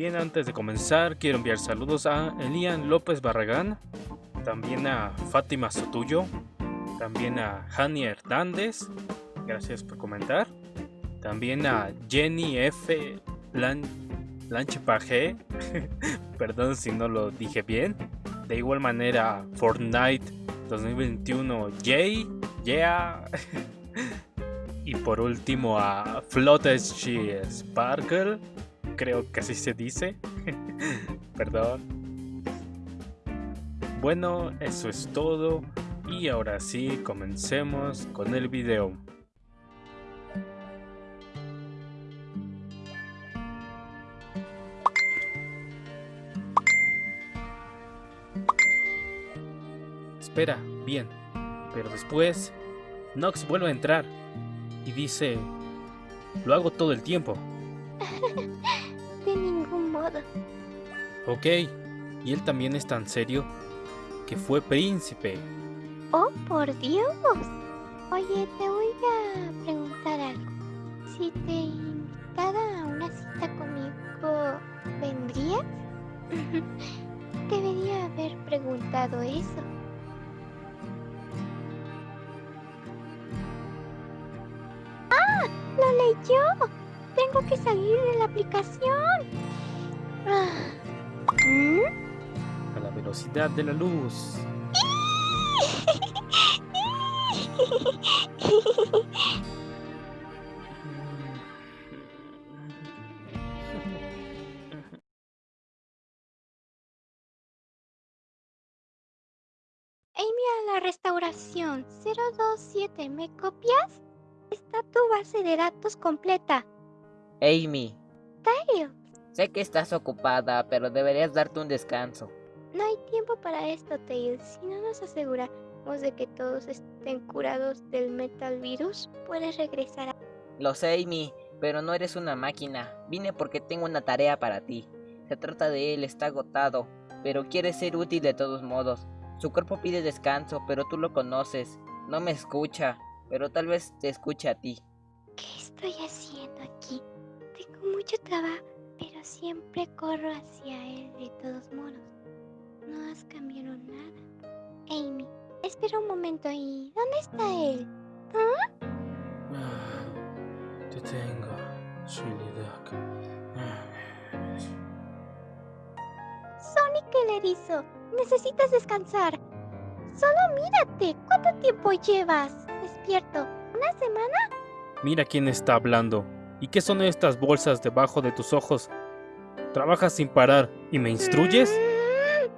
Bien, antes de comenzar, quiero enviar saludos a Elian López Barragán, también a Fátima Sotuyo, también a Hani Hernández, gracias por comentar, también a Jenny F. Lan Lanchepage, perdón si no lo dije bien, de igual manera Fortnite 2021 Jay, yeah, y por último a Fluttershy Sparkle, creo que así se dice. Perdón. Bueno, eso es todo. Y ahora sí, comencemos con el video. Espera, bien. Pero después, Nox vuelve a entrar y dice, lo hago todo el tiempo. Ok, y él también es tan serio que fue príncipe. Oh, por Dios. Oye, te voy a preguntar algo. Si te invitara a una cita conmigo, ¿vendrías? Debería haber preguntado eso. ¡Ah! ¡Lo leyó! Tengo que salir de la aplicación. A la velocidad de la luz. Amy a la restauración 027, ¿me copias? Está tu base de datos completa. Amy, sé que estás ocupada, pero deberías darte un descanso. no hay tiempo para esto, Tails. Si no nos aseguramos de que todos estén curados del metal virus, puedes regresar a... Lo sé, Amy, pero no eres una máquina. Vine porque tengo una tarea para ti. Se trata de él, está agotado, pero quiere ser útil de todos modos. Su cuerpo pide descanso, pero tú lo conoces. No me escucha, pero tal vez te escuche a ti. ¿Qué estoy haciendo aquí? Tengo mucho trabajo, siempre corro hacia él de todos modos. No has cambiado nada. Amy, espera un momento y... ¿Dónde está él? Te tengo, Chili Duck. Sonic el erizo, necesitas descansar. Solo mírate, ¿cuánto tiempo llevas despierto? ¿Una semana? Mira quién está hablando. ¿Y qué son estas bolsas debajo de tus ojos? ¿Trabajas sin parar y me instruyes? Mm,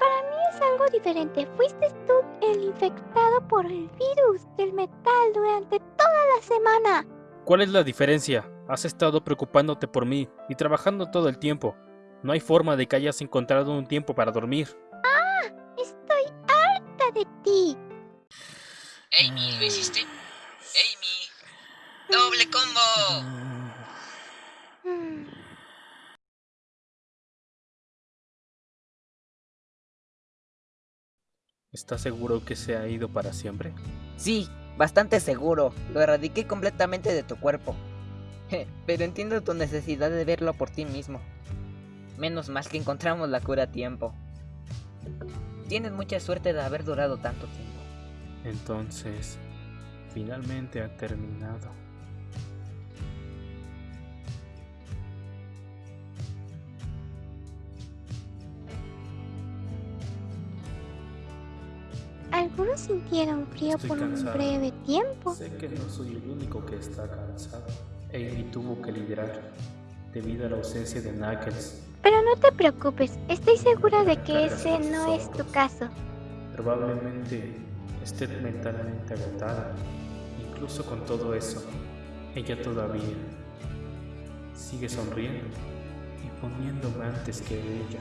Para mí es algo diferente. Fuiste tú el infectado por el virus del metal durante toda la semana. ¿Cuál es la diferencia? Has estado preocupándote por mí y trabajando todo el tiempo. No hay forma de que hayas encontrado un tiempo para dormir. Estoy harta de ti. Amy, ¿lo hiciste? Amy, doble combo. ¿Estás seguro que se ha ido para siempre? Sí, bastante seguro. Lo erradiqué completamente de tu cuerpo. Pero entiendo tu necesidad de verlo por ti mismo. Menos mal que encontramos la cura a tiempo. Tienes mucha suerte de haber durado tanto tiempo. Entonces, finalmente ha terminado. Algunos sintieron frío Estoy por un breve tiempo. Sé que no soy el único que está cansado. Amy tuvo que liderar debido a la ausencia de Knuckles. Pero no te preocupes, estoy segura de que ese no es tu caso. Probablemente esté mentalmente agotada. Incluso con todo eso, ella todavía sigue sonriendo y poniéndome antes que ella.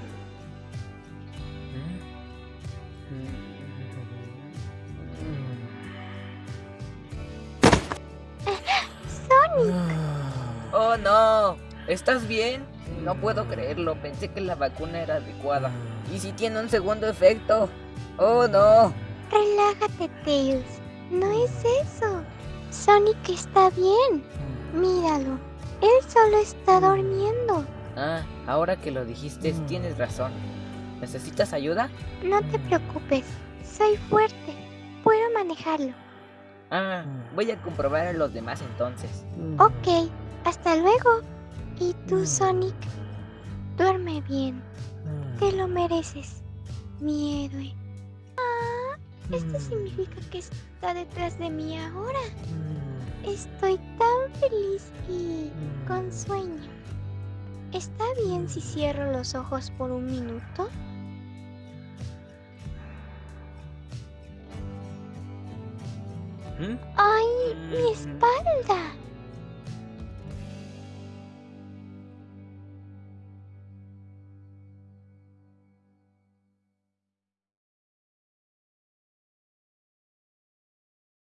Sonic, ¡Oh no! ¿Estás bien? No puedo creerlo, pensé que la vacuna era adecuada. ¿Y si tiene un segundo efecto? ¡Oh no! relájate, Tails. No es eso. Sonic está bien. Míralo. Él solo está durmiendo. Ah, ahora que lo dijiste, Mm. tienes razón. ¿Necesitas ayuda? No te preocupes, soy fuerte. Puedo manejarlo. Ah, voy a comprobar a los demás entonces. Ok, hasta luego. ¿Y tú, Mm. Sonic? Duerme bien. Te lo mereces, mi héroe. Ah, esto significa que está detrás de mí ahora. Estoy tan feliz y con sueño. ¿Está bien si cierro los ojos por un minuto? ¿Mm? ¡Ay, mi Mm. espalda!